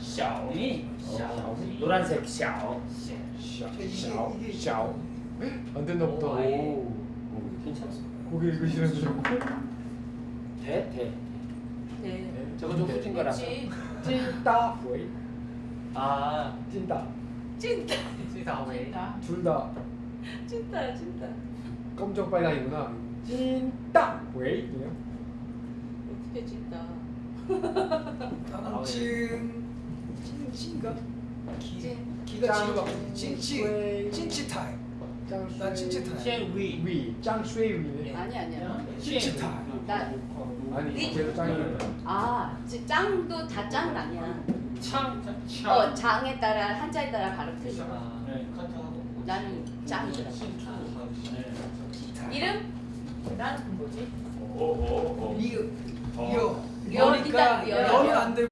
샤오미. 샤오미. 노란색 샤오. 샤, 이게- 샤오, 샤오. 안 됐나 보다. 오. 괜찮습니다. 고개 읽으시는 중. 대, 대. 네. 저거 좀 후진 거라서. 그렇지. 찐따 웨이. 아, 찐따. 찐따. 찐따 왜? 찐따. 둘다 찐따 찐따. 검정 빨강이구나. 찐따 웨이. 그냥. 어떻게 찐따? 찐 찐찐가? 기 찐. 기가 짱. 지루가. 찐찌 타임. 짱난 찐찌 타임. 先 위. 위. 짱 쉐이 위네. 아니 아니야. 찐찌 타임. 나 아니 위. 걔도 짱이네. 아, 지- 짱도 다 짱은 아니야. 창, 창. 어, 장에 따라 한자에 따라 발음 틀려. 아, 네. 나는 짱이더라고. 네. 이름? 난 뭐지? 오, 오, 오. 이거 어. 이거 여, 여. 여는 안 되고